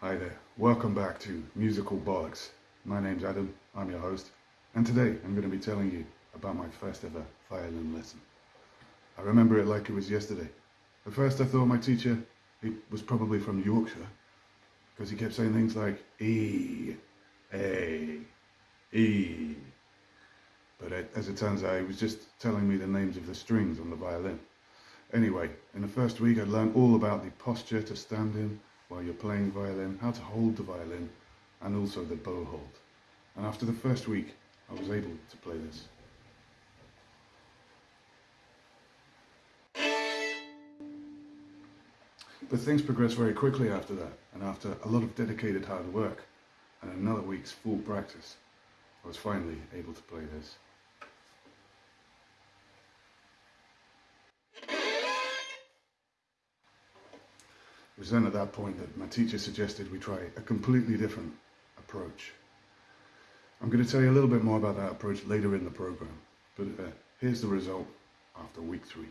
Hi there, welcome back to Musical Bollocks. My name's Adam, I'm your host, and today I'm going to be telling you about my first ever violin lesson. I remember it like it was yesterday. At first I thought my teacher he was probably from Yorkshire, because he kept saying things like E, A, E. But it, as it turns out, he was just telling me the names of the strings on the violin. Anyway, in the first week I learned all about the posture to stand in, while you're playing violin, how to hold the violin, and also the bow hold. And after the first week, I was able to play this. But things progressed very quickly after that, and after a lot of dedicated hard work and another week's full practice, I was finally able to play this. It was then at that point that my teacher suggested we try a completely different approach. I'm going to tell you a little bit more about that approach later in the program, but uh, here's the result after week three.